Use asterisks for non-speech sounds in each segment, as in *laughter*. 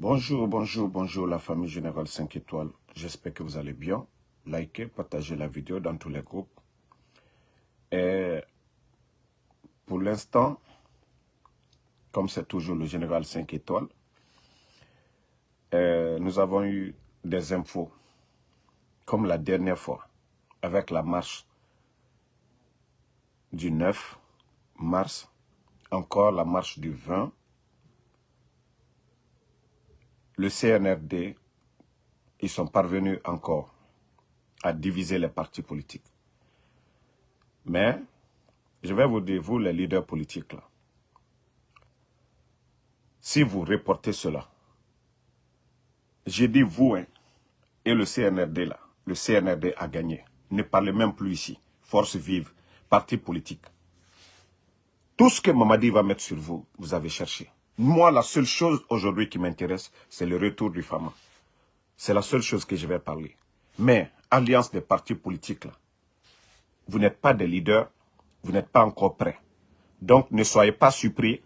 Bonjour, bonjour, bonjour la famille Générale 5 étoiles. J'espère que vous allez bien. Likez, partagez la vidéo dans tous les groupes. Et pour l'instant, comme c'est toujours le Général 5 étoiles, euh, nous avons eu des infos, comme la dernière fois, avec la marche du 9 mars, encore la marche du 20 le CNRD, ils sont parvenus encore à diviser les partis politiques. Mais, je vais vous dire, vous les leaders politiques là, si vous reportez cela, j'ai dit vous hein, et le CNRD là, le CNRD a gagné. Ne parlez même plus ici. Force vive, parti politique. Tout ce que Mamadi va mettre sur vous, vous avez cherché. Moi, la seule chose aujourd'hui qui m'intéresse, c'est le retour du FAMA. C'est la seule chose que je vais parler. Mais, alliance des partis politiques, vous n'êtes pas des leaders, vous n'êtes pas encore prêts. Donc, ne soyez pas surpris.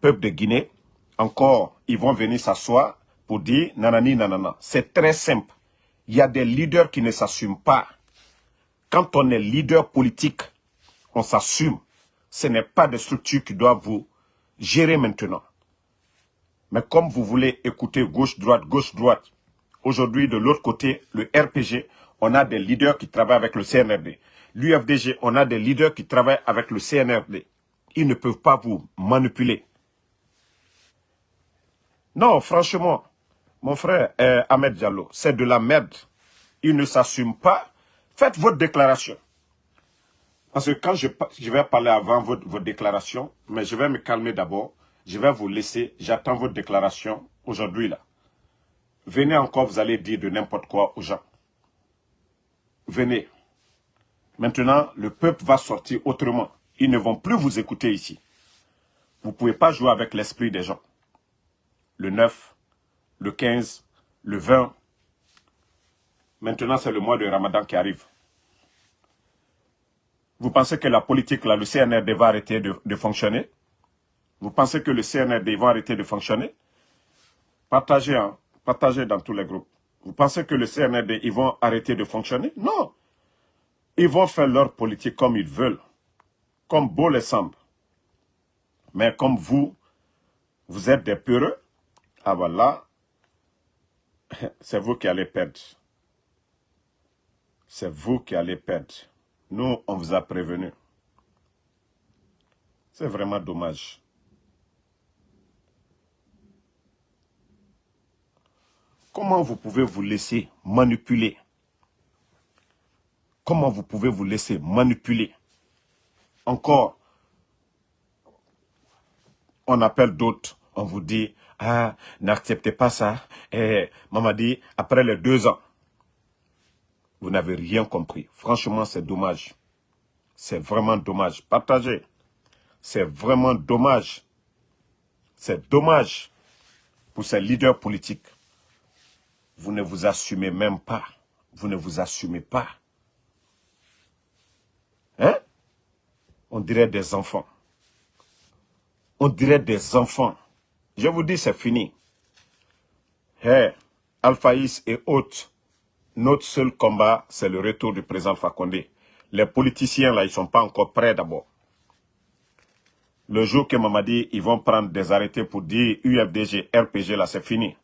Peuple de Guinée, encore, ils vont venir s'asseoir pour dire nanani nanana. C'est très simple. Il y a des leaders qui ne s'assument pas. Quand on est leader politique, on s'assume. Ce n'est pas des structures qui doivent vous gérer maintenant. Mais comme vous voulez écouter gauche-droite, gauche-droite, aujourd'hui de l'autre côté, le RPG, on a des leaders qui travaillent avec le CNRD. L'UFDG, on a des leaders qui travaillent avec le CNRD. Ils ne peuvent pas vous manipuler. Non, franchement, mon frère euh, Ahmed Diallo, c'est de la merde. Il ne s'assume pas. Faites votre déclaration. Parce que quand je, vais parler avant votre, votre déclaration, mais je vais me calmer d'abord. Je vais vous laisser. J'attends votre déclaration aujourd'hui là. Venez encore, vous allez dire de n'importe quoi aux gens. Venez. Maintenant, le peuple va sortir autrement. Ils ne vont plus vous écouter ici. Vous ne pouvez pas jouer avec l'esprit des gens. Le 9, le 15, le 20. Maintenant, c'est le mois de Ramadan qui arrive. Vous pensez que la politique, là, le CNRD va arrêter de, fonctionner? Vous pensez que le CNRD va arrêter de fonctionner? Partagez, hein, partagez dans tous les groupes. Vous pensez que le CNRD, ils vont arrêter de fonctionner? Non. Ils vont faire leur politique comme ils veulent, comme beau les semble. Mais comme vous, vous êtes des peureux, ah voilà, *laughs* c'est vous qui allez perdre. C'est vous qui allez perdre. Nous, on vous a prévenu. C'est vraiment dommage. Comment vous pouvez vous laisser manipuler? Comment vous pouvez vous laisser manipuler? Encore, on appelle d'autres, on vous dit, ah, n'acceptez pas ça. Et maman dit, après les deux ans, vous n'avez rien compris. Franchement, c'est dommage. C'est vraiment dommage. Partagez. C'est vraiment dommage. C'est dommage pour ces leaders politiques. Vous ne vous assumez même pas. Vous ne vous assumez pas. Hein? On dirait des enfants. On dirait des enfants. Je vous dis, c'est fini. Hé, Alphaïs et autres, notre seul combat, c'est le retour du président Fakonde. Les politiciens, là, ils ne sont pas encore prêts d'abord. Le jour que Mamadi, ils vont prendre des arrêtés pour dire UFDG, RPG, là, c'est fini.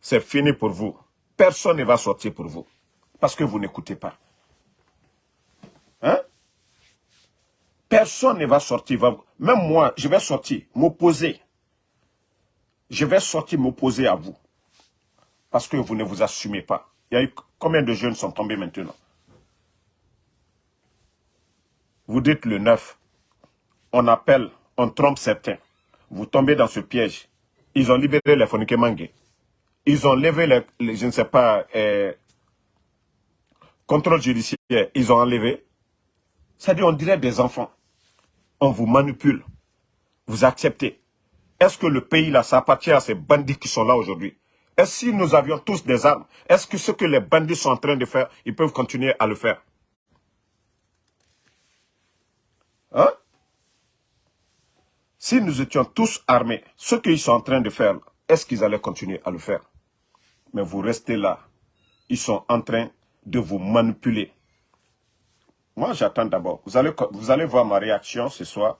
C'est fini pour vous. Personne ne va sortir pour vous. Parce que vous n'écoutez pas. Hein? Personne ne va sortir. Même moi, je vais sortir, m'opposer. Je vais sortir m'opposer à vous. Parce que vous ne vous assumez pas. Il y a eu combien de jeunes sont tombés maintenant? Vous dites le 9. On appelle, on trompe certains. Vous tombez dans ce piège. Ils ont libéré les Fonike Ils ont levé les, je ne sais pas, euh, contrôle judiciaire. Ils ont enlevé. C'est-à-dire, on dirait des enfants. On vous manipule. Vous acceptez. Est-ce que le pays, là, ça appartient à ces bandits qui sont là aujourd'hui? Est si nous avions tous des armes, est-ce que ce que les bandits sont en train de faire, ils peuvent continuer à le faire? Hein? Si nous étions tous armés, ce qu'ils sont en train de faire, est-ce qu'ils allaient continuer à le faire? Mais vous restez là. Ils sont en train de vous manipuler. Moi, j'attends d'abord. Vous allez, vous allez voir ma réaction ce soir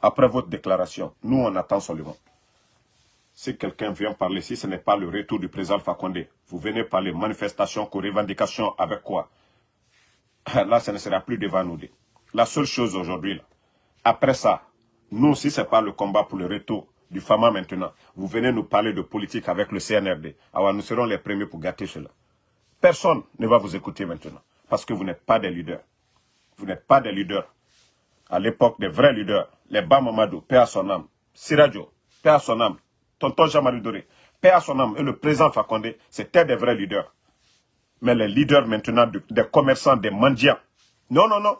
après votre déclaration. Nous, on attend seulement. Si quelqu'un vient parler, si ce n'est pas le retour du président Fakonde, vous venez parler manifestation, revendication, avec quoi? *laughs* Là, ce ne sera plus devant nous. La seule chose aujourd'hui, après ça, nous, si ce n'est pas le combat pour le retour du FAMA maintenant, vous venez nous parler de politique avec le CNRD. Alors nous serons les premiers pour gâter cela. Personne ne va vous écouter maintenant, parce que vous n'êtes pas des leaders. Vous n'êtes pas des leaders. À l'époque, des vrais leaders, les Bamamadou, paix à son âme, Sirajo, paix à son âme, Tonton Jean-Marie Doré, paix à son âme, et le président Fakonde, c'était des vrais leaders. Mais les leaders maintenant des commerçants, des mendiants, non, non, non.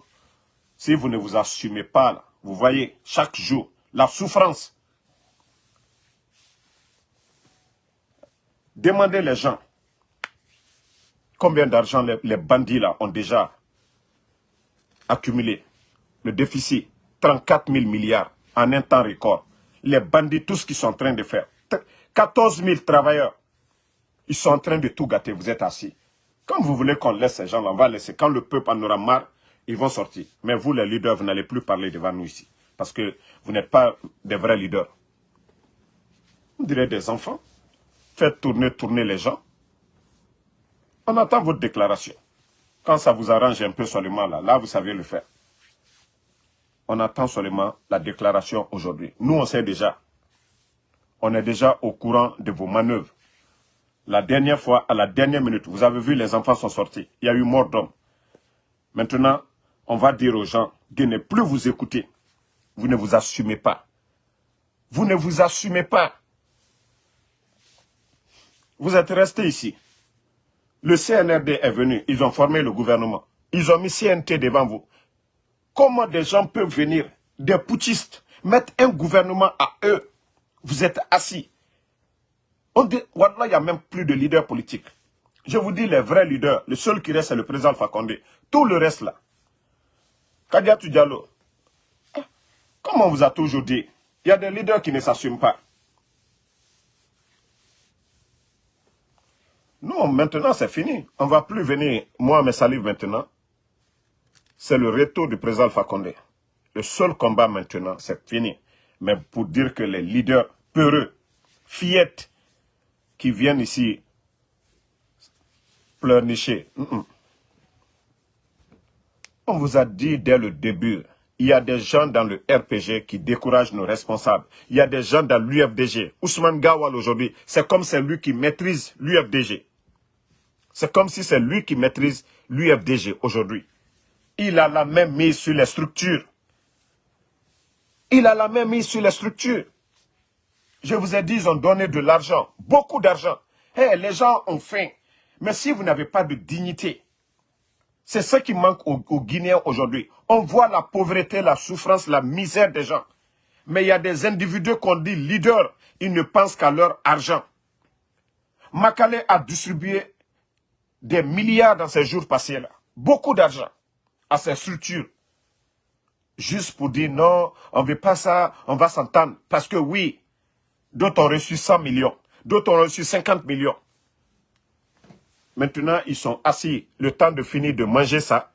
Si vous ne vous assumez pas, là, vous voyez, chaque jour, la souffrance. Demandez les gens combien d'argent les, bandits là ont déjà accumulé. Le déficit, 34 000 milliards en un temps record. Les bandits, tout ce qu'ils sont en train de faire. 14 000 travailleurs, ils sont en train de tout gâter. Vous êtes assis. Quand vous voulez qu'on laisse ces gens-là, on va laisser. Quand le peuple en aura marre, ils vont sortir. Mais vous, les leaders, vous n'allez plus parler devant nous ici. Parce que vous n'êtes pas des vrais leaders. Vous direz des enfants. Faites tourner, tourner les gens. On attend votre déclaration. Quand ça vous arrange un peu seulement là, là vous savez le faire. On attend seulement la déclaration aujourd'hui. Nous, on sait déjà. On est déjà au courant de vos manœuvres. La dernière fois, à la dernière minute, vous avez vu, les enfants sont sortis. Il y a eu mort d'homme. Maintenant, on va dire aux gens de ne plus vous écouter. Vous ne vous assumez pas. Vous ne vous assumez pas. Vous êtes resté ici. Le CNRD est venu, ils ont formé le gouvernement. Ils ont mis CNT devant vous. Comment des gens peuvent venir, des putschistes, mettre un gouvernement à eux? Vous êtes assis. On dit, il n'y a même plus de leaders politiques. Je vous dis les vrais leaders, le seul qui reste c'est le président Fakonde. Tout le reste là, Kadiatou Diallo, comme on vous a toujours dit, il y a des leaders qui ne s'assument pas. Non, maintenant c'est fini. On ne va plus venir, moi, mes salives maintenant. C'est le retour du président Fakonde. Le seul combat maintenant, c'est fini. Mais pour dire que les leaders peureux, fillettes, qui viennent ici pleurnicher, on vous a dit dès le début, il y a des gens dans le RPG qui découragent nos responsables. Il y a des gens dans l'UFDG. Ousmane Gawal aujourd'hui, c'est comme c'est lui qui maîtrise l'UFDG. C'est comme si c'est lui qui maîtrise l'UFDG aujourd'hui. Il a la même mise sur les structures. Il a la même mise sur les structures. Je vous ai dit, ils ont donné de l'argent, beaucoup d'argent. Hey, les gens ont faim. Mais si vous n'avez pas de dignité, c'est ce qui manque aux, Guinéens aujourd'hui. On voit la pauvreté, la souffrance, la misère des gens. Mais il y a des individus qu'on dit leaders, ils ne pensent qu'à leur argent. Makale a distribué des milliards dans ces jours passés-là. Beaucoup d'argent à ces structures. Juste pour dire non, on ne veut pas ça, on va s'entendre. Parce que oui, d'autres ont reçu 100 millions, d'autres ont reçu 50 millions. Maintenant, ils sont assis, le temps de finir de manger ça.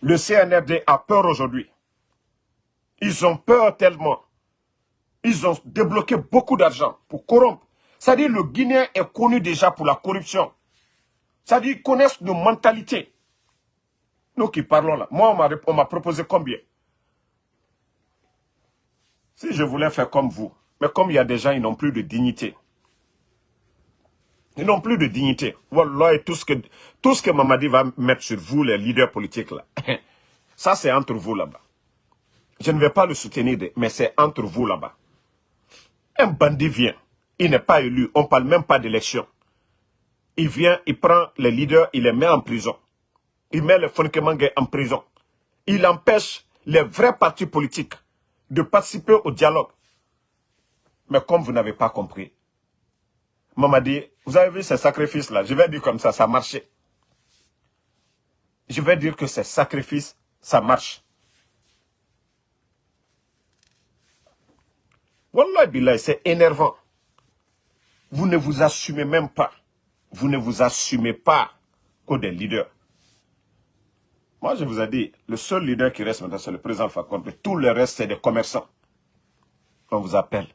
Le CNRD a peur aujourd'hui. Ils ont peur tellement. Ils ont débloqué beaucoup d'argent pour corrompre. C'est-à-dire le Guinéen est connu déjà pour la corruption. C'est-à-dire qu'ils connaissent nos mentalités. Nous qui parlons là. Moi, on m'a proposé combien? Si je voulais faire comme vous, mais comme il y a des gens, ils n'ont plus de dignité. Ils n'ont plus de dignité. Tout ce que, tout ce que Mamadi va mettre sur vous, les leaders politiques, là. *laughs* Ça, c'est entre vous là-bas. Je ne vais pas le soutenir, mais c'est entre vous là-bas. Un bandit vient. Il n'est pas élu. On ne parle même pas d'élection. Il vient, il prend les leaders, il les met en prison. Il met les Fonkemangue en prison. Il empêche les vrais partis politiques de participer au dialogue. Mais comme vous n'avez pas compris, Mamadi, vous avez vu ces sacrifices-là, je vais dire comme ça, ça marchait. Je vais dire que ces sacrifices, ça marche. Wallah billah, c'est énervant. Vous ne vous assumez même pas. Vous ne vous assumez pas que des leaders. Moi, je vous ai dit, le seul leader qui reste maintenant, c'est le président Fakonde. Tout le reste, c'est des commerçants. On vous appelle.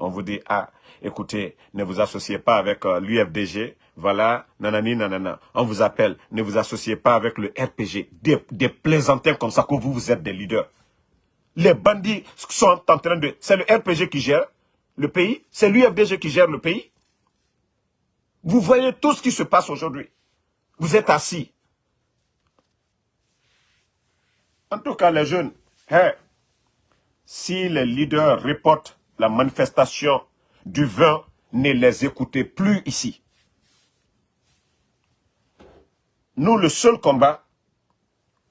On vous dit, ah, écoutez, ne vous associez pas avec euh, l'UFDG. Voilà, nanani, nanana. On vous appelle. Ne vous associez pas avec le RPG. Des, des plaisantins comme ça que vous, vous êtes des leaders. Les bandits sont en train de... C'est le RPG qui gère le pays. C'est l'UFDG qui gère le pays. Vous voyez tout ce qui se passe aujourd'hui. Vous êtes assis. En tout cas, les jeunes, si les leaders reportent la manifestation du 20, ne les écoutez plus ici. Nous, le seul combat,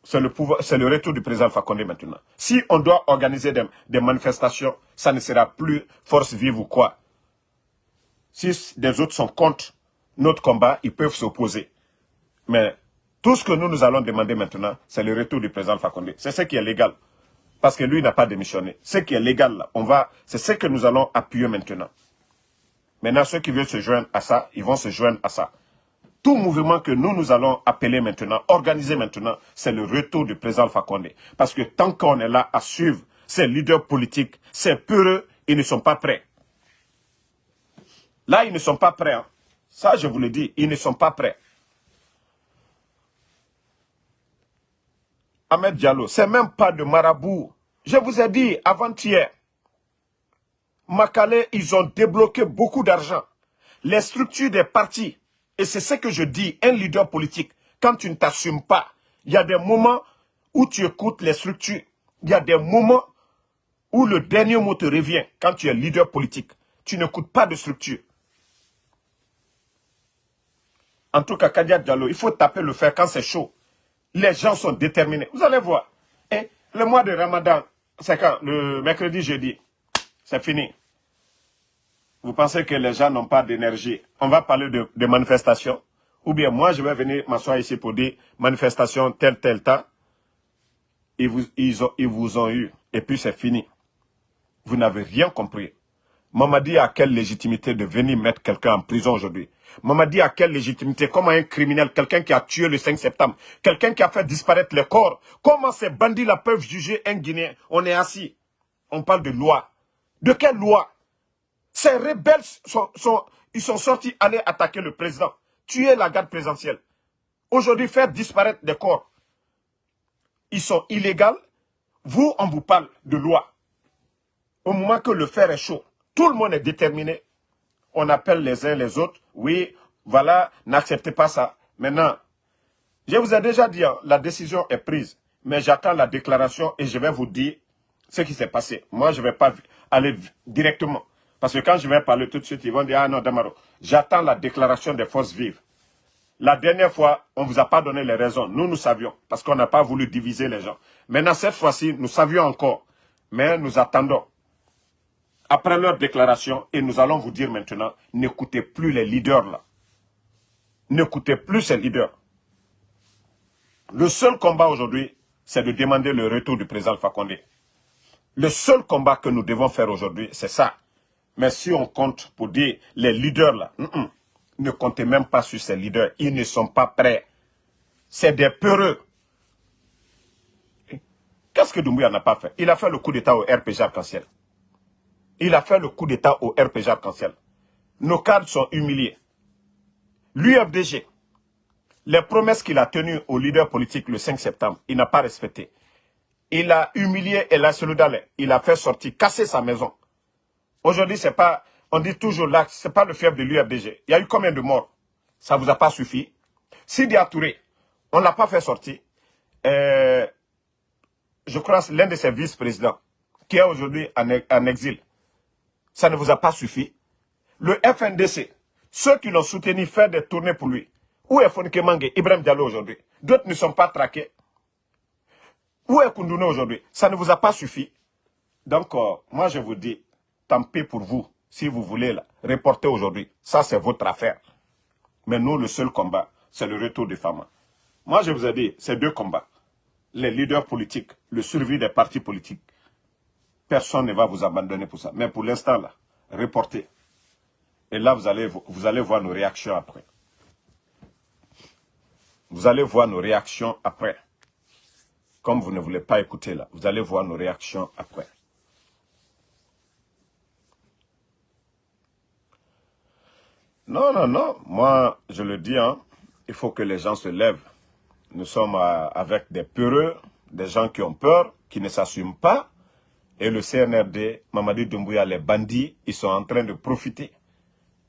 c'est le, retour du président Fakonde maintenant. Si on doit organiser des, des, manifestations, ça ne sera plus force vive ou quoi. Si des autres sont contre notre combat, ils peuvent s'opposer. Mais tout ce que nous, nous allons demander maintenant, c'est le retour du président Fakonde. C'est ce qui est légal. Parce que lui n'a pas démissionné. Ce qui est légal, on va, c'est ce que nous allons appuyer maintenant. Maintenant, ceux qui veulent se joindre à ça, ils vont se joindre à ça. Tout mouvement que nous, nous allons appeler maintenant, organiser maintenant, c'est le retour du président Fakonde. Parce que tant qu'on est là à suivre ces leaders politiques, ces peureux, ils ne sont pas prêts. Là, ils ne sont pas prêts. Hein. Ça, je vous le dis, ils ne sont pas prêts. Ahmed Diallo, c'est même pas de marabout. Je vous ai dit avant-hier, Makale, ils ont débloqué beaucoup d'argent. Les structures des partis, et c'est ce que je dis, un leader politique, quand tu ne t'assumes pas, il y a des moments où tu écoutes les structures. Il y a des moments où le dernier mot te revient quand tu es leader politique. Tu n'écoutes pas de structure. En tout cas, Kadia Diallo, il faut taper le fer quand c'est chaud. Les gens sont déterminés. Vous allez voir. Et le mois de Ramadan, c'est quand Le mercredi, jeudi. C'est fini. Vous pensez que les gens n'ont pas d'énergie. On va parler de, manifestations. Ou bien moi, je vais venir m'asseoir ici pour dire manifestation tel, tel temps. Ils vous, ils, ont, ils vous ont eu. Et puis c'est fini. Vous n'avez rien compris. Mamadi a quelle légitimité de venir mettre quelqu'un en prison aujourd'hui? Mamadi a quelle légitimité? Comment un criminel, quelqu'un qui a tué le 5 septembre, quelqu'un qui a fait disparaître les corps, comment ces bandits-là peuvent juger un Guinéen? On est assis. On parle de loi. De quelle loi? Ces rebelles, sont, sont, ils sont sortis aller attaquer le président, tuer la garde présidentielle. Aujourd'hui, faire disparaître des corps. Ils sont illégaux. Vous, on vous parle de loi. Au moment que le fer est chaud, tout le monde est déterminé. On appelle les uns les autres. Oui, voilà, n'acceptez pas ça. Maintenant, je vous ai déjà dit, hein, la décision est prise. Mais j'attends la déclaration et je vais vous dire ce qui s'est passé. Moi, je ne vais pas aller directement. Parce que quand je vais parler tout de suite, ils vont dire, ah non, Damaro, j'attends la déclaration des forces vives. La dernière fois, on ne vous a pas donné les raisons. Nous, nous savions, parce qu'on n'a pas voulu diviser les gens. Maintenant, cette fois-ci, nous savions encore. Mais nous attendons après leur déclaration, et nous allons vous dire maintenant, n'écoutez plus les leaders là. N'écoutez plus ces leaders. Le seul combat aujourd'hui, c'est de demander le retour du président Fakonde. Le seul combat que nous devons faire aujourd'hui, c'est ça. Mais si on compte pour dire les leaders là, ne comptez même pas sur ces leaders. Ils ne sont pas prêts. C'est des peureux. Qu'est-ce que Doumbouya n'a pas fait? Il a fait le coup d'état au RPG arc-en-ciel. Il a fait le coup d'État au RPG arc-en-ciel. Nos cadres sont humiliés. L'UFDG, les promesses qu'il a tenues aux leaders politiques le 5 septembre, il n'a pas respecté. Il a humilié El Dalé. Il a fait sortir, casser sa maison. Aujourd'hui, c'est pas, on dit toujours là, c'est pas le fief de l'UFDG. Il y a eu combien de morts? Ça vous a pas suffi? Sidi Touré, on l'a pas fait sortir. Euh, je crois l'un de ses vice-présidents, qui est aujourd'hui en exil ça ne vous a pas suffi. Le FNDC, ceux qui l'ont soutenu faire des tournées pour lui. Où est Fonike Mange, Ibrahim Diallo aujourd'hui? D'autres ne sont pas traqués. Où est Koundouné aujourd'hui? Ça ne vous a pas suffi. Donc, euh, moi je vous dis, tant pis pour vous, si vous voulez là, reporter aujourd'hui. Ça c'est votre affaire. Mais nous, le seul combat, c'est le retour des femmes. Moi je vous ai dit, c'est deux combats. Les leaders politiques, le survie des partis politiques. Personne ne va vous abandonner pour ça. Mais pour l'instant, là, reportez. Et là, vous allez, voir nos réactions après. Vous allez voir nos réactions après. Comme vous ne voulez pas écouter là, vous allez voir nos réactions après. Non, non, non. Moi, je le dis, hein, il faut que les gens se lèvent. Nous sommes euh, avec des peureux, des gens qui ont peur, qui ne s'assument pas. Et le CNRD, Mamadi Doumbouya, les bandits, ils sont en train de profiter.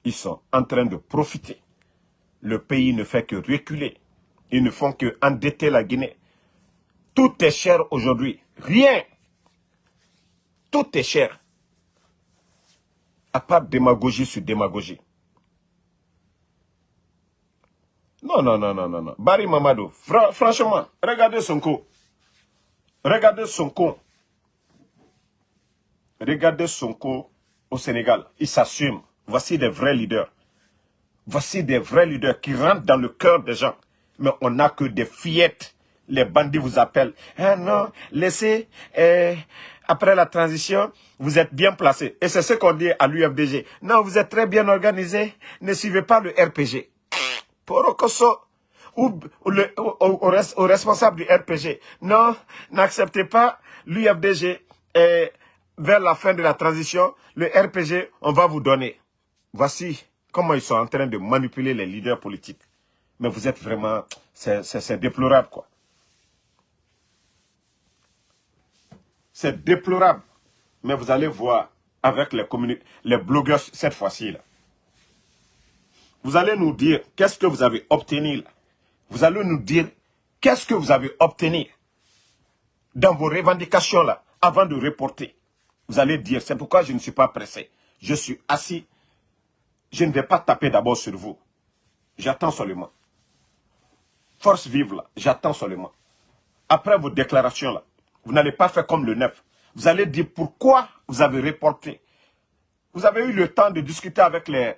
Ils sont en train de profiter. Le pays ne fait que reculer. Ils ne font que endetter la Guinée. Tout est cher aujourd'hui. Rien. Tout est cher. À part démagogie sur démagogie. Non, non, non, non, non. Barry Mamadou, franchement, regardez son coup. Regardez son coup. Regardez son coup au Sénégal. Il s'assume. Voici des vrais leaders. Voici des vrais leaders qui rentrent dans le cœur des gens. Mais on n'a que des fillettes. Les bandits vous appellent. Ah non, laissez, eh, après la transition, vous êtes bien placés. Et c'est ce qu'on dit à l'UFDG. Non, vous êtes très bien organisé. Ne suivez pas le RPG. Porokoso, ou, le, au, responsable du RPG. Non, n'acceptez pas l'UFDG et vers la fin de la transition, le RPG, on va vous donner. Voici comment ils sont en train de manipuler les leaders politiques. Mais vous êtes vraiment, c'est déplorable quoi. C'est déplorable. Mais vous allez voir avec les, les blogueurs cette fois-ci. Vous allez nous dire qu'est-ce que vous avez obtenu là. Vous allez nous dire qu'est-ce que vous avez obtenu dans vos revendications là, avant de reporter. Vous allez dire, c'est pourquoi je ne suis pas pressé. Je suis assis. Je ne vais pas taper d'abord sur vous. J'attends seulement. Force vive là, j'attends seulement. Après vos déclarations là, vous n'allez pas faire comme le neuf. Vous allez dire pourquoi vous avez reporté. Vous avez eu le temps de discuter avec les,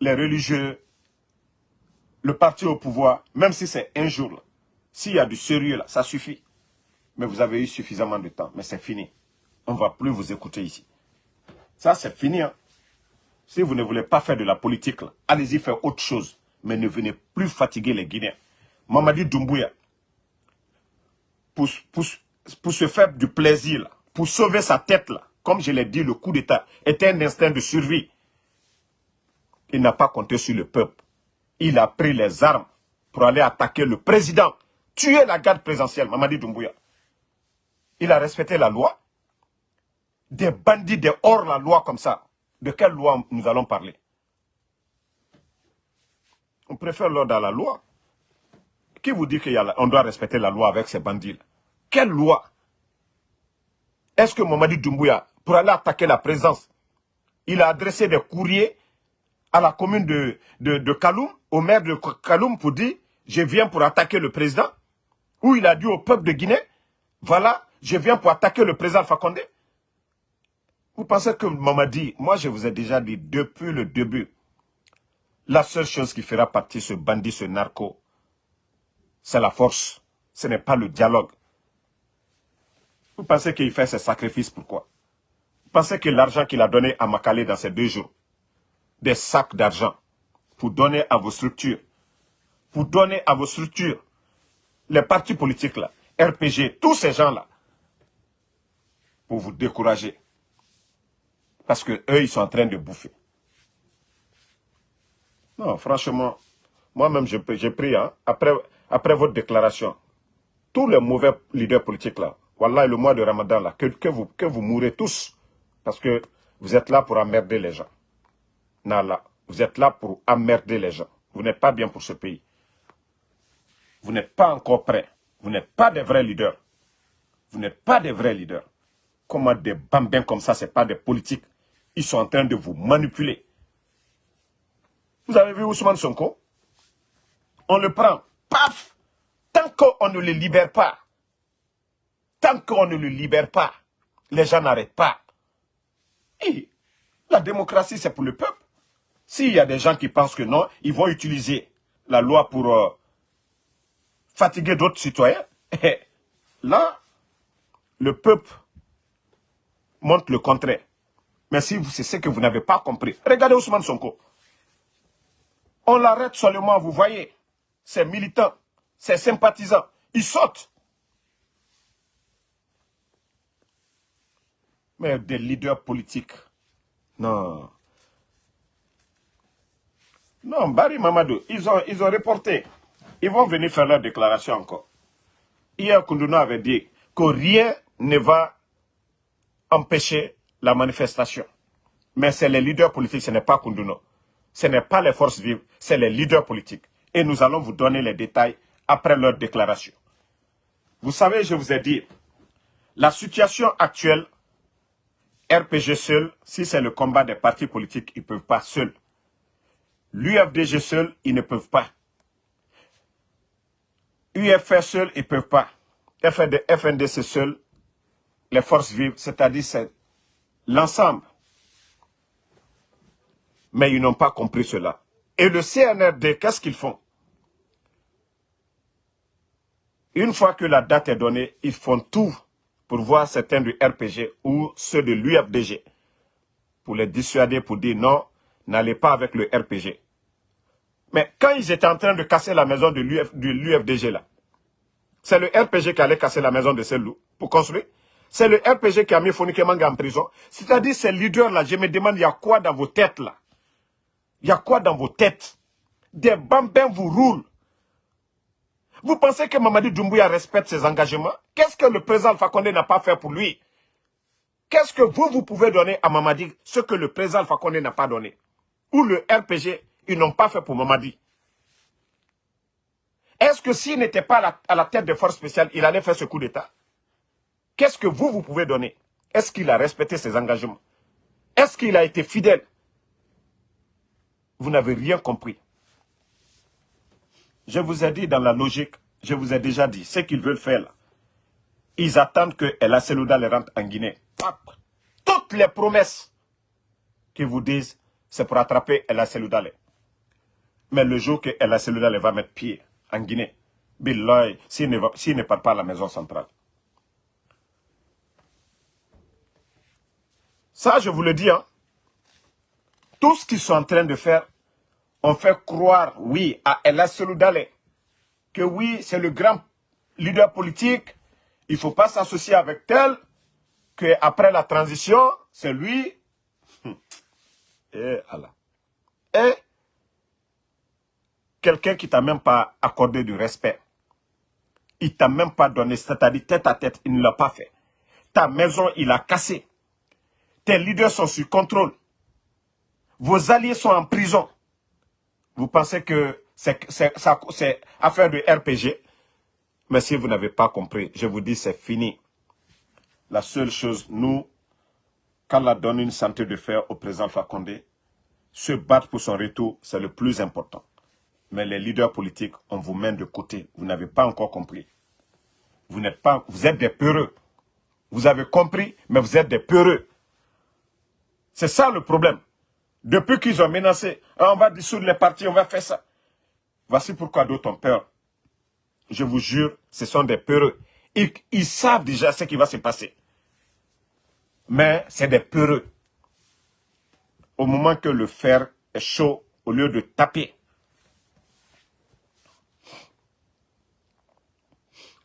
les religieux, le parti au pouvoir, même si c'est un jour, s'il y a du sérieux là, ça suffit. Mais vous avez eu suffisamment de temps, mais c'est fini. On ne va plus vous écouter ici. Ça, c'est fini. Hein. Si vous ne voulez pas faire de la politique, allez-y faire autre chose. Mais ne venez plus fatiguer les Guinéens. Mamadi Doumbouya, pour, pour, se faire du plaisir, pour sauver sa tête, là, comme je l'ai dit, le coup d'État était un instinct de survie. Il n'a pas compté sur le peuple. Il a pris les armes pour aller attaquer le président, tuer la garde présidentielle, Mamadi Doumbouya. Il a respecté la loi. Des bandits, des hors-la-loi comme ça. De quelle loi nous allons parler? On préfère l'ordre à la loi. Qui vous dit qu'on doit respecter la loi avec ces bandits -là? Quelle loi? Est-ce que Mamadi Doumbouya, pour aller attaquer la présence, il a adressé des courriers à la commune de, de Kaloum, au maire de Kaloum pour dire « Je viens pour attaquer le président » Ou il a dit au peuple de Guinée « Voilà, je viens pour attaquer le président Fakonde » Vous pensez que Mamadi, moi je vous ai déjà dit depuis le début, la seule chose qui fera partir ce bandit, ce narco, c'est la force. Ce n'est pas le dialogue. Vous pensez qu'il fait ses sacrifices, pourquoi? Vous pensez que l'argent qu'il a donné à Makale dans ces deux jours, des sacs d'argent pour donner à vos structures. Pour donner à vos structures. Les partis politiques là, RPG, tous ces gens-là. Pour vous décourager. Parce que eux, ils sont en train de bouffer. Non, franchement, moi-même, j'ai pris, hein, après, après votre déclaration, tous les mauvais leaders politiques là, voilà le mois de Ramadan là, que, que, vous, que vous mourrez tous. Parce que vous êtes là pour emmerder les gens. Nala, vous êtes là pour emmerder les gens. Vous n'êtes pas bien pour ce pays. Vous n'êtes pas encore prêts. Vous n'êtes pas des vrais leaders. Vous n'êtes pas des vrais leaders. Comment des bambins comme ça, ce pas des politiques. Ils sont en train de vous manipuler. Vous avez vu Ousmane Sonko? On le prend. Paf Tant qu'on ne le libère pas, tant qu'on ne le libère pas, les gens n'arrêtent pas. La démocratie, c'est pour le peuple. S'il y a des gens qui pensent que non, ils vont utiliser la loi pour euh, fatiguer d'autres citoyens, *laughs* là, le peuple montre le contraire. Mais si c'est ce que vous n'avez pas compris, regardez Ousmane Sonko. On l'arrête seulement, vous voyez, ses militants, ses sympathisants, ils sautent. Mais des leaders politiques, non. Non, Barry Mamadou, ils ont, ils ont reporté. Ils vont venir faire leur déclaration encore. Hier, Koundouno avait dit que rien ne va empêcher la manifestation. Mais c'est les leaders politiques, ce n'est pas Koundouno. Ce n'est pas les forces vives, c'est les leaders politiques. Et nous allons vous donner les détails après leur déclaration. Vous savez, je vous ai dit, la situation actuelle, RPG seul, si c'est le combat des partis politiques, ils ne peuvent pas seuls. L'UFDG seul, ils ne peuvent pas. UFR seul, ils ne peuvent pas. FND, FNDC seul, les forces vives, c'est-à-dire c'est l'ensemble. Mais ils n'ont pas compris cela. Et le CNRD, qu'est-ce qu'ils font? Une fois que la date est donnée, ils font tout pour voir certains du RPG ou ceux de l'UFDG, pour les dissuader, pour dire non, n'allez pas avec le RPG. Mais quand ils étaient en train de casser la maison de l'UFDG là, c'est le RPG qui allait casser la maison de Selou pour construire. C'est le RPG qui a mis Fonike Manga en prison. C'est-à-dire ces leaders-là, je me demande, il y a quoi dans vos têtes là? Il y a quoi dans vos têtes? Des bambins vous roulent. Vous pensez que Mamadi Doumbouya respecte ses engagements? Qu'est-ce que le président Alpha Condé n'a pas fait pour lui? Qu'est-ce que vous, vous pouvez donner à Mamadi ce que le président Alpha Condé n'a pas donné? Ou le RPG, ils n'ont pas fait pour Mamadi? Est-ce que s'il n'était pas à la, tête des forces spéciales, il allait faire ce coup d'État? Qu'est-ce que vous, vous pouvez donner? Est-ce qu'il a respecté ses engagements? Est-ce qu'il a été fidèle? Vous n'avez rien compris. Je vous ai dit dans la logique, je vous ai déjà dit, ce qu'ils veulent faire ils attendent que El Selouda les rentre en Guinée. Toutes les promesses qu'ils vous disent, c'est pour attraper El Selouda. Mais le jour que El Selouda va mettre pied en Guinée, Billahi, s'il ne part pas à la maison centrale. Ça, je vous le dis, hein. tout ce qu'ils sont en train de faire, on fait croire, oui, à Ella Seloudale, que oui, c'est le grand leader politique, il ne faut pas s'associer avec tel, qu'après la transition, c'est lui. Et Allah. Et quelqu'un qui t'a même pas accordé du respect. Il t'a même pas donné, c'est-à-dire tête à tête, il ne l'a pas fait. Ta maison, il a cassé. Tes leaders sont sous contrôle. Vos alliés sont en prison. Vous pensez que c'est affaire de RPG Mais si vous n'avez pas compris, je vous dis c'est fini. La seule chose, nous, qu'Allah donne une santé de fer au président Fakonde, se battre pour son retour, c'est le plus important. Mais les leaders politiques, on vous met de côté. Vous n'avez pas encore compris. Vous n'êtes pas, vous êtes des peureux. Vous avez compris, mais vous êtes des peureux. C'est ça le problème. Depuis qu'ils ont menacé, ah, on va dissoudre les partis, on va faire ça. Voici pourquoi d'autres ont peur. Je vous jure, ce sont des peureux. Ils, ils savent déjà ce qui va se passer. Mais c'est des peureux. Au moment que le fer est chaud, au lieu de taper,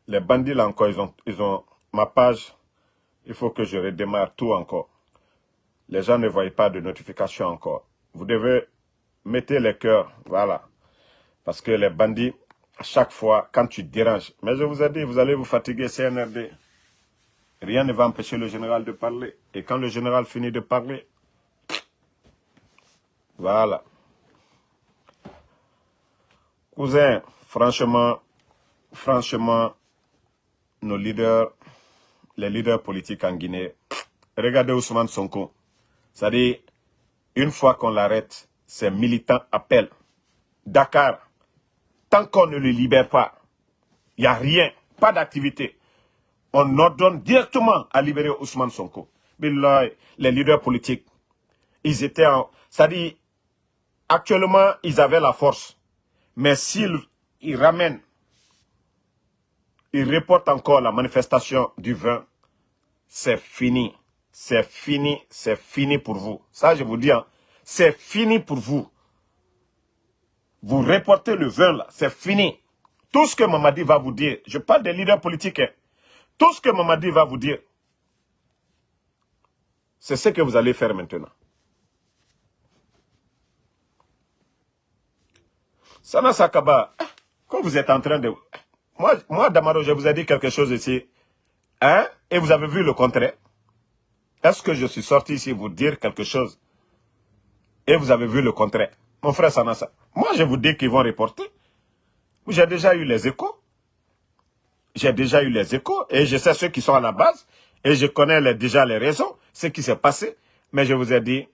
Les bandits là encore, ont, ils ont ma page. Il faut que je redémarre tout encore. Les gens ne voient pas de notification encore. Vous devez mettre les cœurs, voilà. Parce que les bandits, à chaque fois, quand tu déranges, mais je vous ai dit, vous allez vous fatiguer, CNRD. Rien ne va empêcher le général de parler. Et quand le général finit de parler, voilà. Cousin, franchement, franchement, nos leaders, les leaders politiques en Guinée, regardez Ousmane Sonko. C'est-à-dire, une fois qu'on l'arrête, ses militants appellent. Dakar, tant qu'on ne le libère pas, il n'y a rien, pas d'activité. On ordonne directement à libérer Ousmane Sonko. les leaders politiques, ils étaient en... C'est-à-dire, actuellement, ils avaient la force. Mais s'ils ramènent il reporte encore la manifestation du 20. C'est fini. C'est fini, c'est fini pour vous. Ça, je vous dis, hein, c'est fini pour vous. Vous reportez le vin là, c'est fini. Tout ce que Mamadi va vous dire, je parle des leaders politiques, hein. tout ce que Mamadi va vous dire, c'est ce que vous allez faire maintenant. Sana Sakaba, quand vous êtes en train de... Moi, moi, Damaro, je vous ai dit quelque chose ici. Hein? Et vous avez vu le contraire. Est-ce que je suis sorti ici vous dire quelque chose et vous avez vu le contraire? Mon frère Sanassa, moi je vous dis qu'ils vont reporter. J'ai déjà eu les échos. J'ai déjà eu les échos et je sais ceux qui sont à la base et je connais déjà les raisons, ce qui s'est passé. Mais je vous ai dit,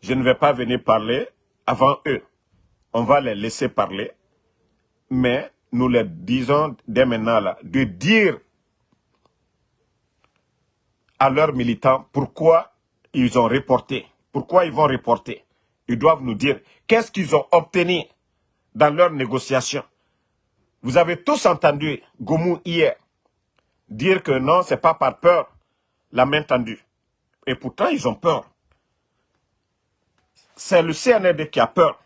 je ne vais pas venir parler avant eux. On va les laisser parler. Mais nous les disons dès maintenant là, de dire à leurs militants pourquoi ils ont reporté, pourquoi ils vont reporter. Ils doivent nous dire qu'est-ce qu'ils ont obtenu dans leurs négociations. Vous avez tous entendu Goumou hier dire que non, ce n'est pas par peur, la main tendue. Et pourtant, ils ont peur. C'est le CNRD qui a peur.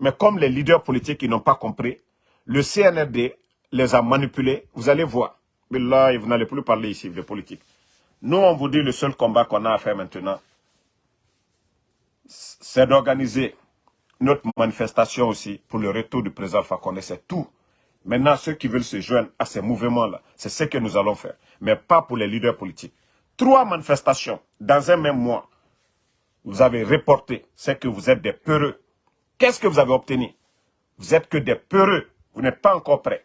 Mais comme les leaders politiques n'ont pas compris, le CNRD les a manipulés. Vous allez voir. Là, vous n'allez plus parler ici de politique. Nous, on vous dit le seul combat qu'on a à faire maintenant, c'est d'organiser notre manifestation aussi pour le retour du président Fakonde. C'est tout. Maintenant, ceux qui veulent se joindre à ces mouvements-là, c'est ce que nous allons faire. Mais pas pour les leaders politiques. Trois manifestations dans un même mois. Vous avez reporté. C'est que vous êtes des peureux. Qu'est-ce que vous avez obtenu? Vous êtes que des peureux. Vous n'êtes pas encore prêts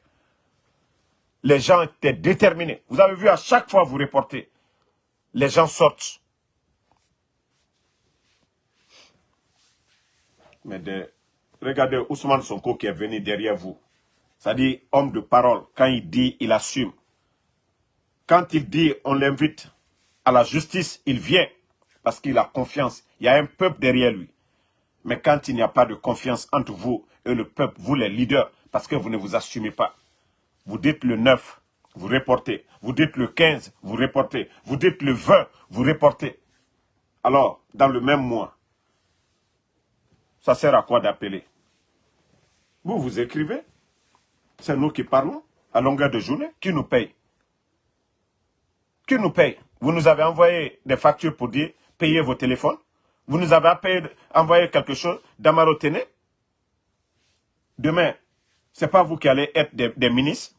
les gens étaient déterminés. Vous avez vu, à chaque fois vous reportez, les gens sortent. Mais regardez Ousmane Sonko qui est venu derrière vous. C'est-à-dire, homme de parole, quand il dit, il assume. Quand il dit, on l'invite à la justice, il vient parce qu'il a confiance. Il y a un peuple derrière lui. Mais quand il n'y a pas de confiance entre vous et le peuple, vous les leaders, parce que vous ne vous assumez pas, vous dites le 9, vous reportez. Vous dites le 15, vous reportez. Vous dites le 20, vous reportez. Alors, dans le même mois, ça sert à quoi d'appeler? Vous, vous écrivez. C'est nous qui parlons à longueur de journée. Qui nous paye? Qui nous paye? Vous nous avez envoyé des factures pour dire payez vos téléphones. Vous nous avez envoyé quelque chose d'Amarotene. Demain, ce n'est pas vous qui allez être des ministres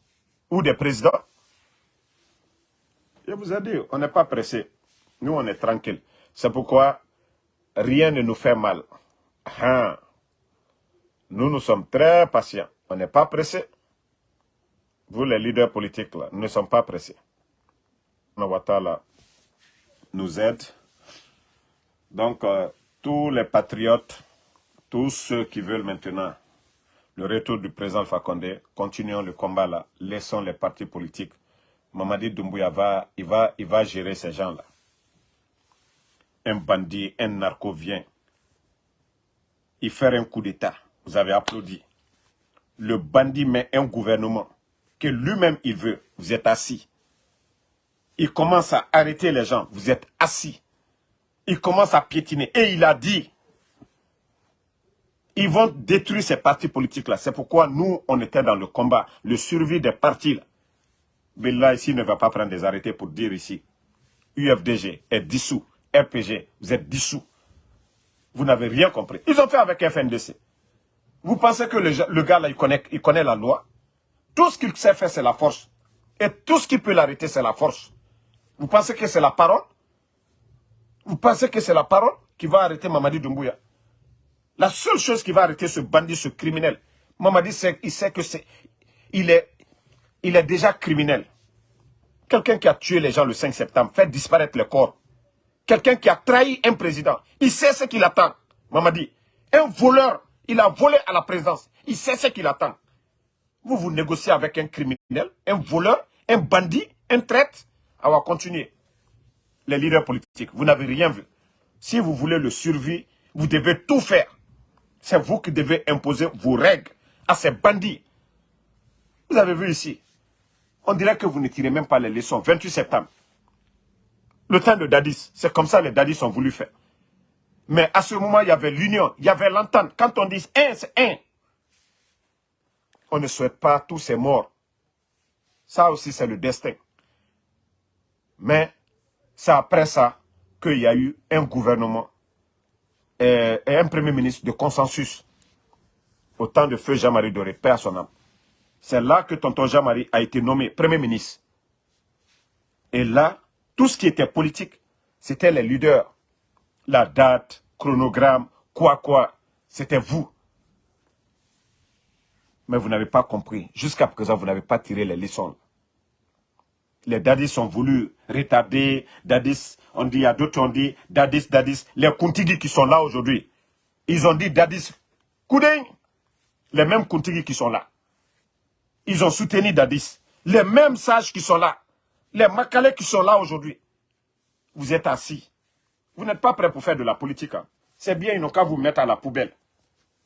ou des présidents. Je vous ai dit, on n'est pas pressé. Nous, on est tranquille. C'est pourquoi rien ne nous fait mal. Hein. Nous, nous sommes très patients. On n'est pas pressé. Vous, les leaders politiques, là, nous ne sommes pas pressés. Nawatala nous aide. Donc, euh, tous les patriotes, tous ceux qui veulent maintenant le retour du président Fakonde, continuons le combat là, laissons les partis politiques. Mamadi Doumbouya va, il va, il va gérer ces gens-là. Un bandit, un narco vient, il fait un coup d'État. Vous avez applaudi. Le bandit met un gouvernement que lui-même il veut. Vous êtes assis. Il commence à arrêter les gens. Vous êtes assis. Il commence à piétiner. Et il a dit, ils vont détruire ces partis politiques-là. C'est pourquoi nous, on était dans le combat, le survie des partis. Là. Mais là, ici, ne va pas prendre des arrêtés pour dire ici. UFDG est dissous. RPG, vous êtes dissous. Vous n'avez rien compris. Ils ont fait avec FNDC. Vous pensez que le, gars là, il connaît, il connaît la loi? Tout ce qu'il sait faire, c'est la force. Et tout ce qui peut l'arrêter, c'est la force. Vous pensez que c'est la parole? Vous pensez que c'est la parole qui va arrêter Mamadi Doumbouya? La seule chose qui va arrêter ce bandit, ce criminel, Mamadi, il sait que c'est, il est, déjà criminel. Quelqu'un qui a tué les gens le 5 septembre, fait disparaître le corps. Quelqu'un qui a trahi un président, il sait ce qu'il attend. Mamadi, un voleur, il a volé à la présidence, il sait ce qu'il attend. Vous, vous négociez avec un criminel, un voleur, un bandit, un traître. On va continuer. Les leaders politiques, vous n'avez rien vu. Si vous voulez le survie, vous devez tout faire. C'est vous qui devez imposer vos règles à ces bandits. Vous avez vu ici, on dirait que vous ne tirez même pas les leçons. 28 septembre. Le temps de Dadis. C'est comme ça les Dadis ont voulu faire. Mais à ce moment, il y avait l'union, il y avait l'entente. Quand on dit un, c'est un. On ne souhaite pas tous ces morts. Ça aussi, c'est le destin. Mais c'est après ça qu'il y a eu un gouvernement et, un premier ministre de consensus au temps de feu Jean-Marie Doré, père son âme. C'est là que tonton Jean-Marie a été nommé premier ministre. Et là, tout ce qui était politique, c'était les leaders. La date, chronogramme, quoi quoi, c'était vous. Mais vous n'avez pas compris. Jusqu'à présent, vous n'avez pas tiré les leçons. Les dadis ont voulu retarder, dadis, on dit, il a d'autres on dit, dadis, dadis. Les Kuntigi qui sont là aujourd'hui, ils ont dit dadis, Kouding. Les mêmes Kuntigi qui sont là. Ils ont soutenu dadis. Les mêmes sages qui sont là. Les Makalais qui sont là aujourd'hui. Vous êtes assis. Vous n'êtes pas prêts pour faire de la politique. Hein. C'est bien, ils n'ont qu'à vous mettre à la poubelle.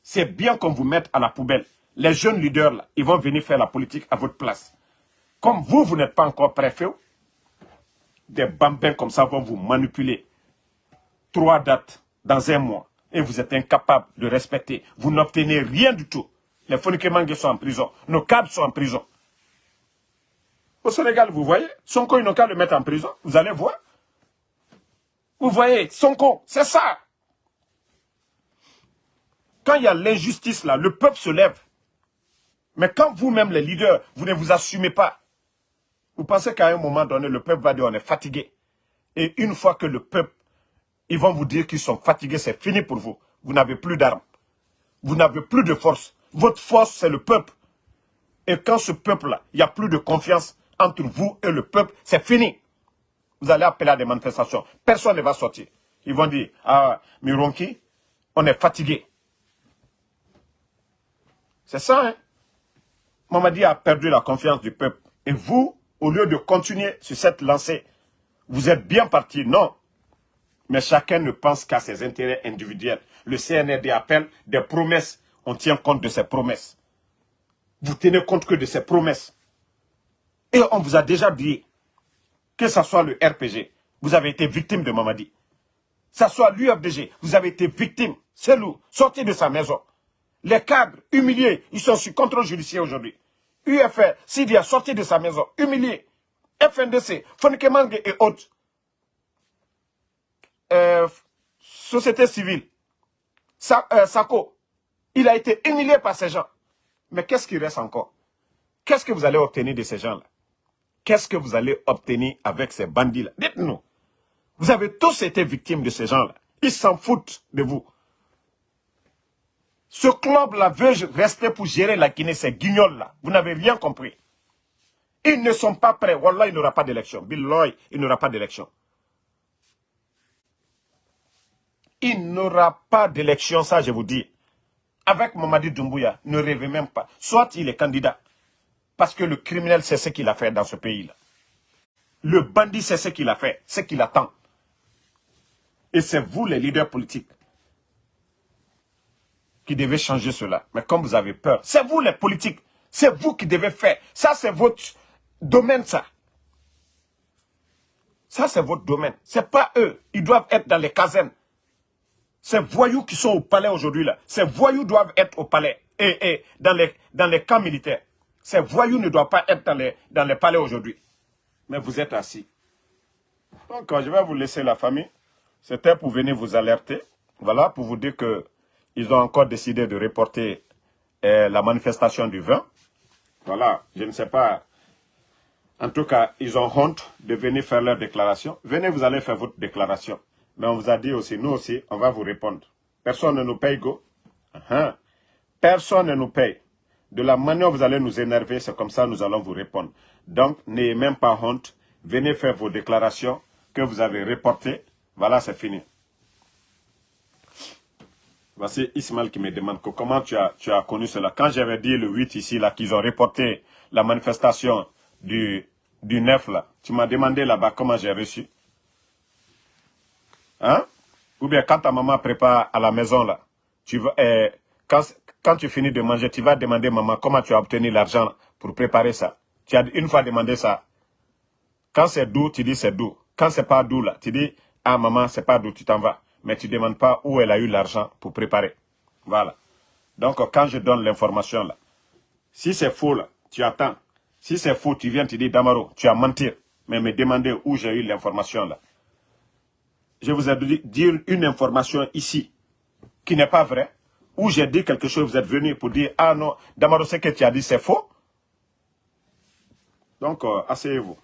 C'est bien qu'on vous mette à la poubelle. Les jeunes leaders, ils vont venir faire la politique à votre place. Comme vous, vous n'êtes pas encore préfet, des bambins comme ça vont vous manipuler. Trois dates dans un mois. Et vous êtes incapable de respecter. Vous n'obtenez rien du tout. Les Fonikemangue sont en prison. Nos câbles sont en prison. Au Sénégal, vous voyez, Sonko, ils n'ont qu'à le mettre en prison. Vous allez voir. Vous voyez, Sonko, c'est ça. Quand il y a l'injustice là, le peuple se lève. Mais quand vous-même, les leaders, vous ne vous assumez pas, vous pensez qu'à un moment donné, le peuple va dire on est fatigué. Et une fois que le peuple, ils vont vous dire qu'ils sont fatigués, c'est fini pour vous. Vous n'avez plus d'armes. Vous n'avez plus de force. Votre force, c'est le peuple. Et quand ce peuple-là, il n'y a plus de confiance entre vous et le peuple, c'est fini. Vous allez appeler à des manifestations. Personne ne va sortir. Ils vont dire, ah, Mironki, on est fatigué. C'est ça, hein Mamadi a perdu la confiance du peuple. Et vous, au lieu de continuer sur cette lancée, vous êtes bien parti, non. Mais chacun ne pense qu'à ses intérêts individuels. Le CNRD appelle des promesses. On tient compte de ces promesses. Vous tenez compte que de ces promesses. Et on vous a déjà dit, que ce soit le RPG, vous avez été victime de Mamadi. Que ce soit l'UFDG, vous avez été victime. C'est loup, sorti de sa maison. Les cadres humiliés, ils sont sous contrôle judiciaire aujourd'hui. UFR, a sorti de sa maison, humilié. FNDC, Fonkemangue et autres. Euh, société civile, euh, Sako, il a été humilié par ces gens. Mais qu'est-ce qui reste encore? Qu'est-ce que vous allez obtenir de ces gens-là? Qu'est-ce que vous allez obtenir avec ces bandits-là? Dites-nous. Vous avez tous été victimes de ces gens-là. Ils s'en foutent de vous. Ce club-là veut rester pour gérer la Guinée, ces guignols-là. Vous n'avez rien compris. Ils ne sont pas prêts. Wallah, il n'aura pas d'élection. Billoy, il n'aura pas d'élection. Il n'aura pas d'élection, ça je vous dis. Avec Mamadi Doumbouya, ne rêvez même pas. Soit il est candidat, parce que le criminel, c'est ce qu'il a fait dans ce pays-là. Le bandit, c'est ce qu'il a fait, ce qu'il attend. Et c'est vous, les leaders politiques, qui devez changer cela. Mais comme vous avez peur, c'est vous les politiques. C'est vous qui devez faire. Ça, c'est votre domaine, ça. Ça, c'est votre domaine. C'est pas eux. Ils doivent être dans les casernes. Ces voyous qui sont au palais aujourd'hui, là. Ces voyous doivent être au palais et, dans, les, dans les camps militaires. Ces voyous ne doivent pas être dans les, dans les palais aujourd'hui. Mais vous êtes assis. Donc, je vais vous laisser la famille. C'était pour venir vous alerter. Voilà, pour vous dire que ils ont encore décidé de reporter euh, la manifestation du 20. Voilà, je ne sais pas. En tout cas, ils ont honte de venir faire leur déclaration. Venez, vous allez faire votre déclaration. Mais on vous a dit aussi, nous aussi, on va vous répondre. Personne ne nous paye, go. Uh-huh. Personne ne nous paye. De la manière vous allez nous énerver, c'est comme ça nous allons vous répondre. Donc, n'ayez même pas honte. Venez faire vos déclarations que vous avez reportées. Voilà, c'est fini. Voici Ismaël qui me demande comment tu as, connu cela. Quand j'avais dit le 8 ici, là, qu'ils ont reporté la manifestation du, du 9, là, tu m'as demandé là-bas comment j'ai reçu. Hein? Ou bien quand ta maman prépare à la maison, là, tu eh, quand, quand tu finis de manger, tu vas demander maman comment tu as obtenu l'argent pour préparer ça? Tu as une fois demandé ça. Quand c'est doux, tu dis c'est doux. Quand c'est pas d'où là, tu dis, ah maman, c'est pas d'où tu t'en vas. Mais tu ne demandes pas où elle a eu l'argent pour préparer. Voilà. Donc, quand je donne l'information là, si c'est faux tu attends. Si c'est faux, tu viens te dire, Damaro, tu as menti. Mais me demander où j'ai eu l'information là. Je vous ai dit une information ici qui n'est pas vraie. Où j'ai dit quelque chose, vous êtes venu pour dire, ah non, Damaro, ce que tu as dit, c'est faux. Donc, euh, asseyez-vous.